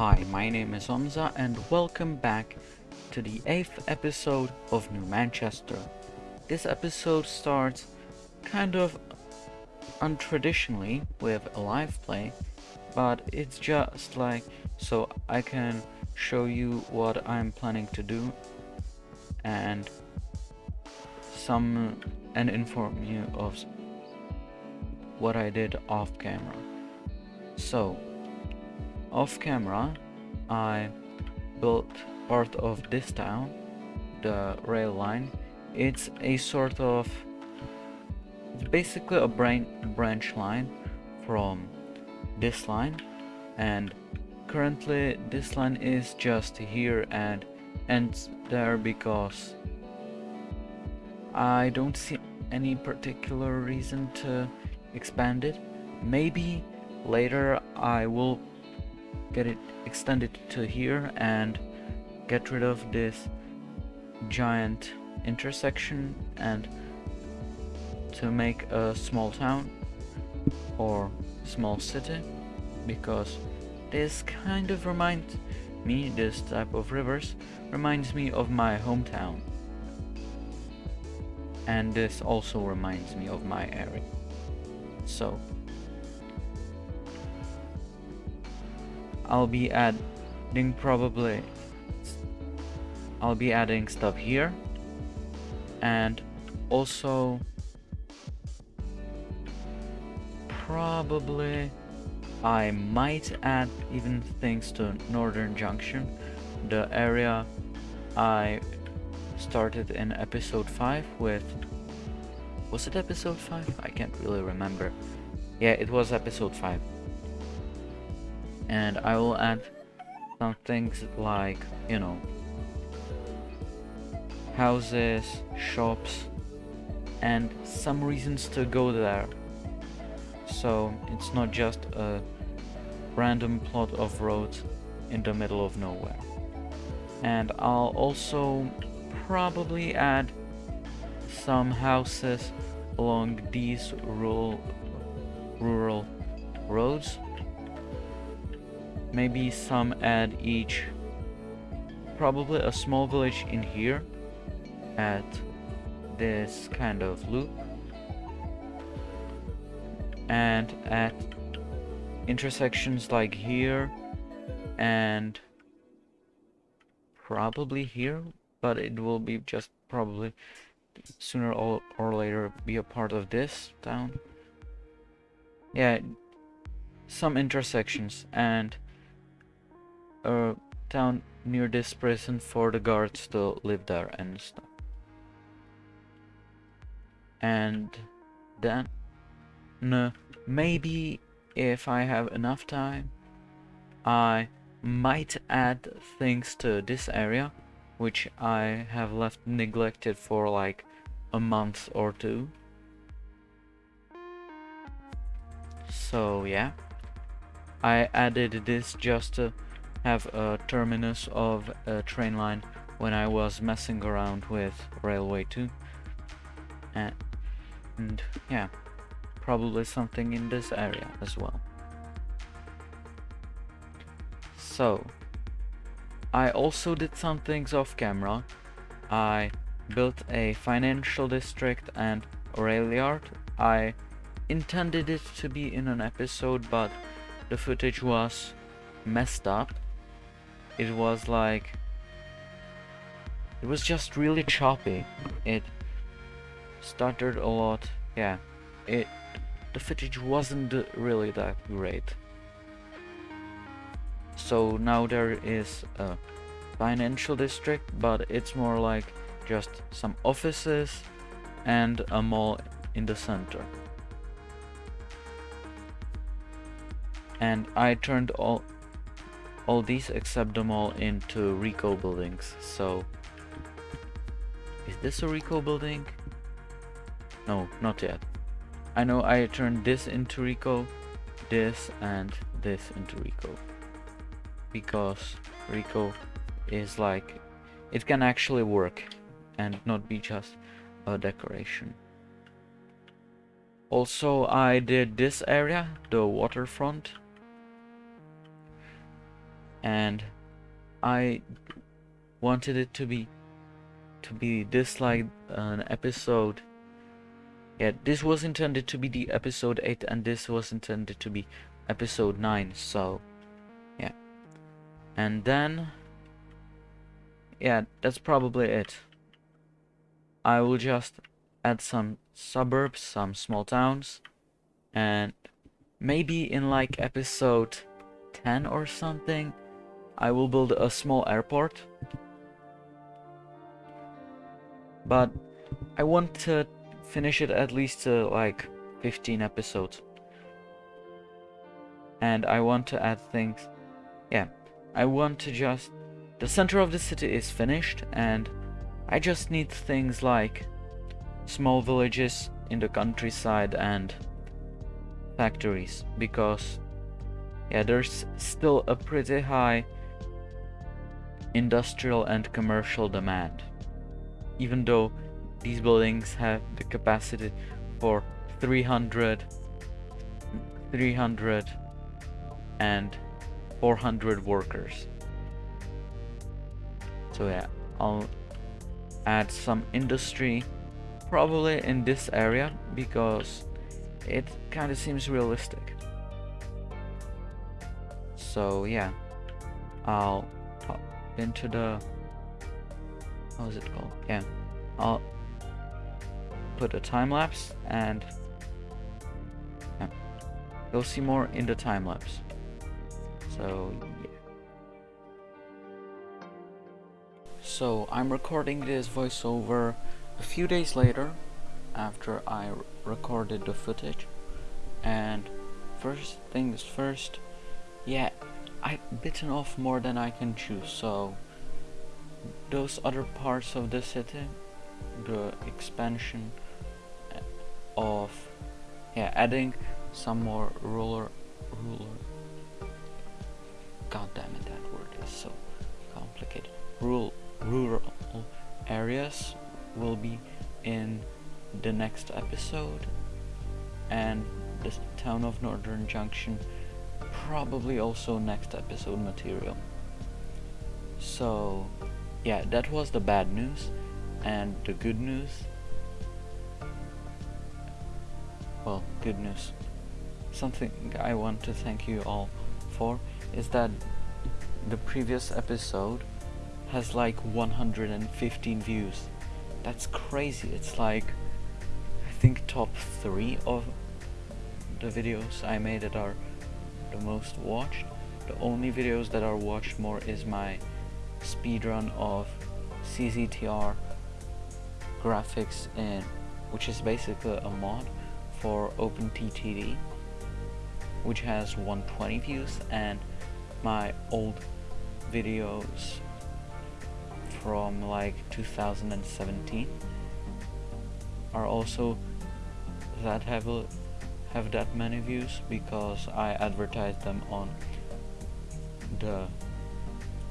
Hi, my name is Omza and welcome back to the 8th episode of New Manchester. This episode starts kind of untraditionally with a live play, but it's just like so I can show you what I'm planning to do and some and inform you of what I did off camera. So, off camera, I built part of this town, the rail line. It's a sort of, it's basically a bran branch line from this line, and currently this line is just here and ends there because I don't see any particular reason to expand it. Maybe later I will get it extended to here and get rid of this giant intersection and to make a small town or small city because this kind of reminds me, this type of rivers reminds me of my hometown. And this also reminds me of my area. So I'll be adding probably I'll be adding stuff here and also probably I might add even things to Northern Junction the area I started in episode 5 with was it episode 5? I can't really remember. Yeah, it was episode 5. And I will add some things like, you know, houses, shops, and some reasons to go there. So it's not just a random plot of roads in the middle of nowhere. And I'll also probably add some houses along these rural rural roads maybe some at each probably a small village in here at this kind of loop and at intersections like here and probably here but it will be just probably sooner or, or later be a part of this town. Yeah, some intersections and a town near this prison for the guards to live there and stuff. And then no, maybe if I have enough time I might add things to this area which I have left neglected for like a month or two. So yeah, I added this just to have a terminus of a train line when I was messing around with Railway 2. And, and yeah, probably something in this area as well. So, I also did some things off camera. I built a financial district and a rail yard. I intended it to be in an episode, but the footage was messed up. It was like... It was just really choppy. It stuttered a lot. Yeah, it... The footage wasn't really that great. So now there is a financial district, but it's more like just some offices and a mall in the center. And I turned all all these except them all into RICO buildings. So is this a RICO building? No, not yet. I know I turned this into RICO, this and this into RICO because RICO is like it can actually work and not be just a decoration. Also I did this area, the waterfront and I wanted it to be to be this like an episode. Yeah this was intended to be the episode 8 and this was intended to be episode 9 so yeah. And then yeah that's probably it. I will just add some suburbs some small towns and maybe in like episode 10 or something I will build a small airport. But I want to finish it at least to like 15 episodes. And I want to add things yeah I want to just the center of the city is finished and I just need things like small villages in the countryside and factories because yeah there's still a pretty high industrial and commercial demand. Even though these buildings have the capacity for 300 300 and 400 workers. So yeah I'll add some industry probably in this area because it kind of seems realistic. So yeah I'll into the how is it called? Yeah. I'll put a time lapse and yeah, you'll see more in the time lapse. So yeah. So I'm recording this voiceover a few days later after I recorded the footage. And first things first yeah I've bitten off more than I can chew so those other parts of the city the expansion of yeah adding some more ruler ruler. God damn it that word is so complicated. Rural rural areas will be in the next episode and the town of Northern Junction probably also next episode material. So yeah that was the bad news and the good news. Well good news. Something I want to thank you all for is that the previous episode has like 115 views. That's crazy. It's like I think top 3 of the videos I made that are the most watched. The only videos that are watched more is my speedrun of CZTR graphics in which is basically a mod for OpenTTD which has 120 views and my old videos from like 2017 are also that have have that many views because I advertised them on the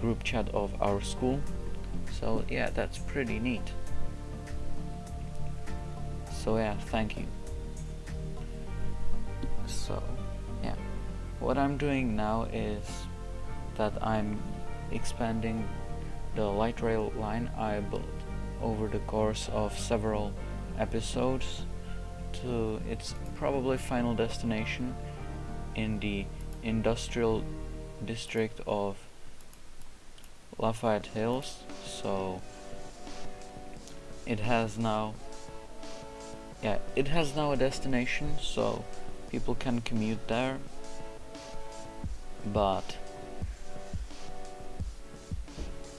group chat of our school. So yeah that's pretty neat. So yeah thank you. So yeah. What I'm doing now is that I'm expanding the light rail line. I built over the course of several episodes to its probably final destination in the industrial district of Lafayette Hills. So it has now yeah it has now a destination so people can commute there. But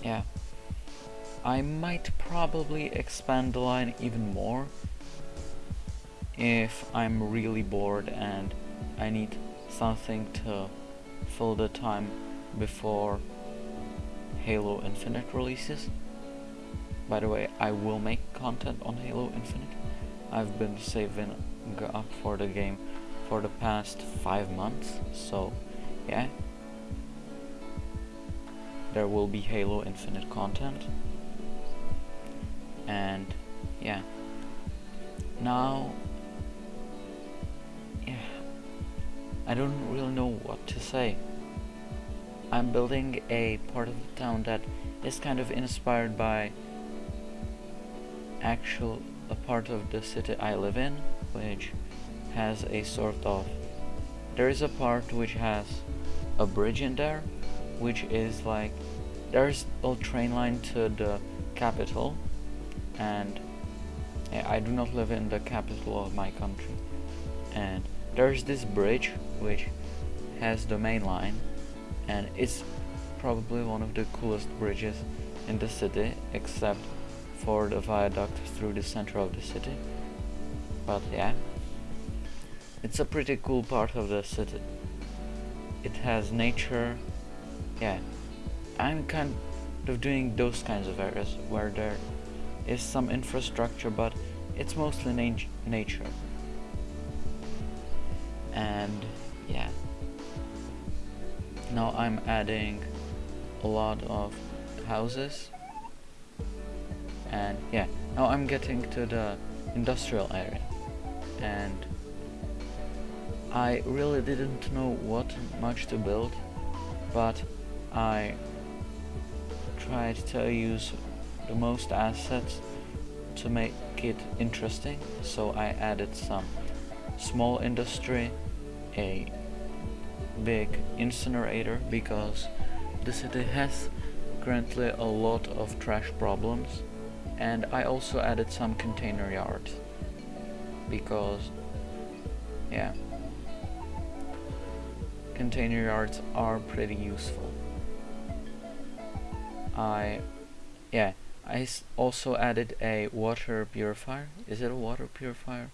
yeah I might probably expand the line even more if I'm really bored and I need something to fill the time before Halo Infinite releases. By the way, I will make content on Halo Infinite. I've been saving up for the game for the past five months, so yeah, there will be Halo Infinite content. And yeah. Now I don't really know what to say. I'm building a part of the town that is kind of inspired by actual a part of the city I live in, which has a sort of there is a part which has a bridge in there, which is like there's a train line to the capital, and I do not live in the capital of my country, and there's this bridge which has the main line, and it's probably one of the coolest bridges in the city, except for the viaduct through the center of the city. But yeah, it's a pretty cool part of the city. It has nature, yeah. I'm kind of doing those kinds of areas where there is some infrastructure, but it's mostly na nature. And yeah. Now I'm adding a lot of houses. And yeah. Now I'm getting to the industrial area. And I really didn't know what much to build but I tried to use the most assets to make it interesting. So I added some small industry a big incinerator because the city has currently a lot of trash problems and I also added some container yards because yeah container yards are pretty useful. I yeah I also added a water purifier. Is it a water purifier?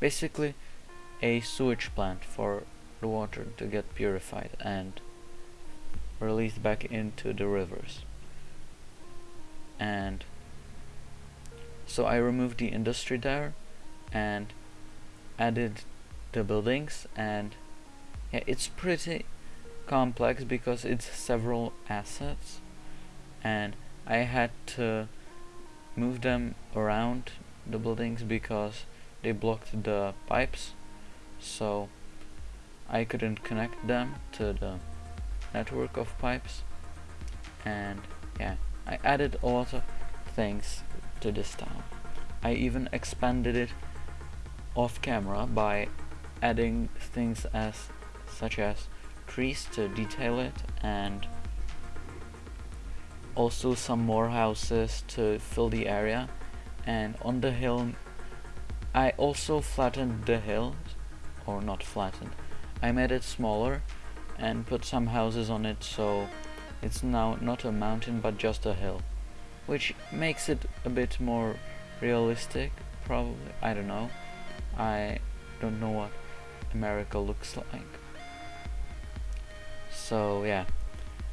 Basically a sewage plant for the water to get purified and released back into the rivers. And so I removed the industry there and added the buildings and yeah, it's pretty complex because it's several assets. And I had to move them around the buildings because they blocked the pipes so I couldn't connect them to the network of pipes and yeah I added a lot of things to this town. I even expanded it off camera by adding things as such as trees to detail it and also some more houses to fill the area and on the hill I also flattened the hill or not flattened. I made it smaller and put some houses on it so it's now not a mountain but just a hill which makes it a bit more realistic probably. I don't know. I don't know what America looks like. So yeah.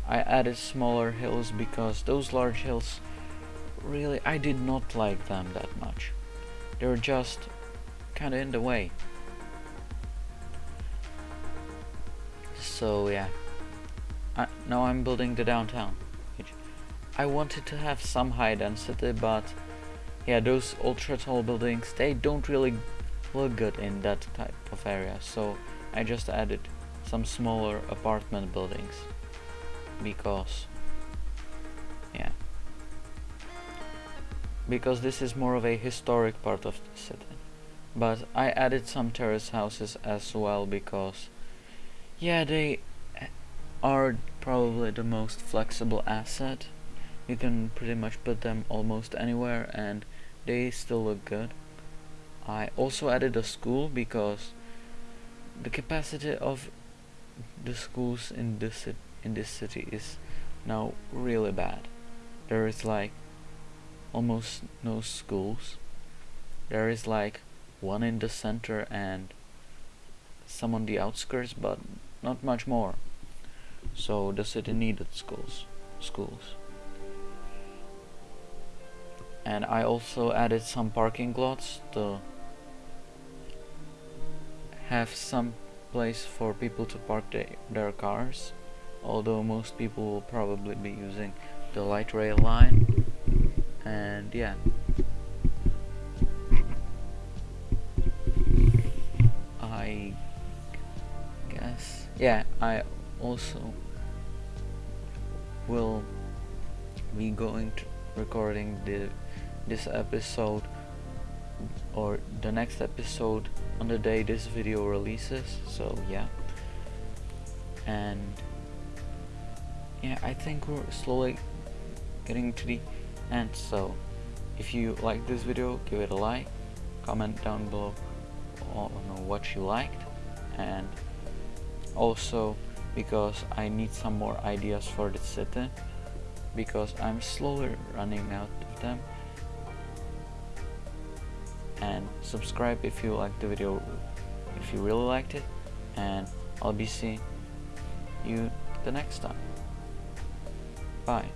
I added smaller hills because those large hills really I did not like them that much. They were just kinda in the way so yeah. I, now I'm building the downtown. I wanted to have some high density, but yeah, those ultra tall buildings, they don't really look good in that type of area, so I just added some smaller apartment buildings. Because yeah. Because this is more of a historic part of the city. But I added some terrace houses as well because yeah they are probably the most flexible asset. You can pretty much put them almost anywhere and they still look good. I also added a school because the capacity of the schools in this in this city is now really bad. There is like almost no schools. There is like one in the center and some on the outskirts but not much more. So the city needed schools schools. And I also added some parking lots to have some place for people to park their cars. Although most people will probably be using the light rail line. And yeah. I guess yeah I also will be going to recording the this episode or the next episode on the day this video releases so yeah. And yeah I think we're slowly getting to the end so if you like this video give it a like comment down below on what you liked and also because I need some more ideas for the city because I'm slowly running out of them. And subscribe if you liked the video if you really liked it and I'll be seeing you the next time. Bye